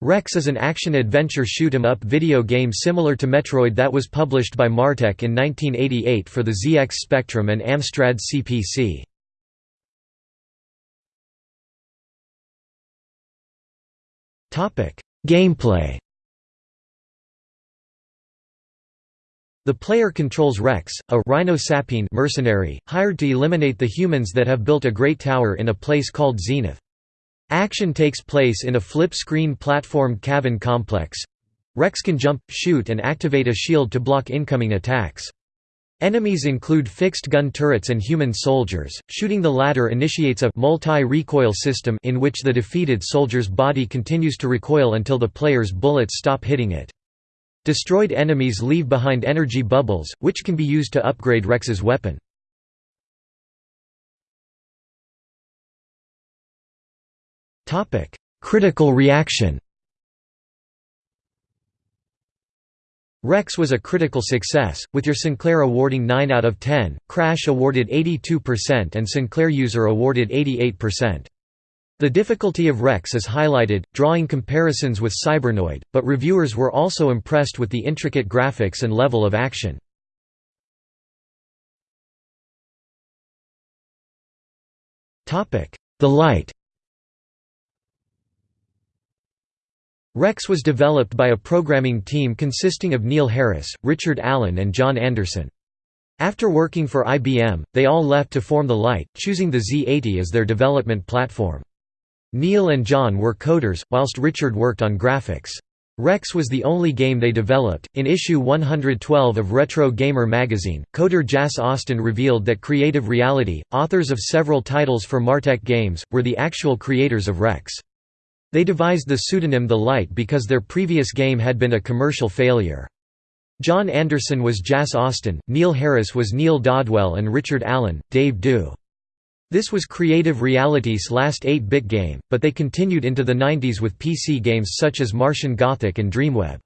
Rex is an action-adventure shoot-'em-up video game similar to Metroid that was published by Martech in 1988 for the ZX Spectrum and Amstrad CPC. Gameplay The player controls Rex, a Rhino mercenary, hired to eliminate the humans that have built a great tower in a place called Zenith. Action takes place in a flip-screen platformed cavern complex. Rex can jump, shoot and activate a shield to block incoming attacks. Enemies include fixed gun turrets and human soldiers. Shooting the latter initiates a multi-recoil system in which the defeated soldier's body continues to recoil until the player's bullets stop hitting it. Destroyed enemies leave behind energy bubbles, which can be used to upgrade Rex's weapon. Topic: Critical reaction. Rex was a critical success, with Your Sinclair awarding 9 out of 10, Crash awarded 82% and Sinclair User awarded 88%. The difficulty of Rex is highlighted, drawing comparisons with Cybernoid, but reviewers were also impressed with the intricate graphics and level of action. The Light Rex was developed by a programming team consisting of Neil Harris, Richard Allen and John Anderson. After working for IBM, they all left to form the Light, choosing the Z80 as their development platform. Neil and John were coders, whilst Richard worked on graphics. Rex was the only game they developed. In issue 112 of Retro Gamer magazine, coder Jas Austin revealed that Creative Reality, authors of several titles for Martech games, were the actual creators of Rex. They devised the pseudonym The Light because their previous game had been a commercial failure. John Anderson was Jas Austin, Neil Harris was Neil Dodwell and Richard Allen, Dave Dew. This was Creative Reality's last 8-bit game, but they continued into the 90s with PC games such as Martian Gothic and Dreamweb.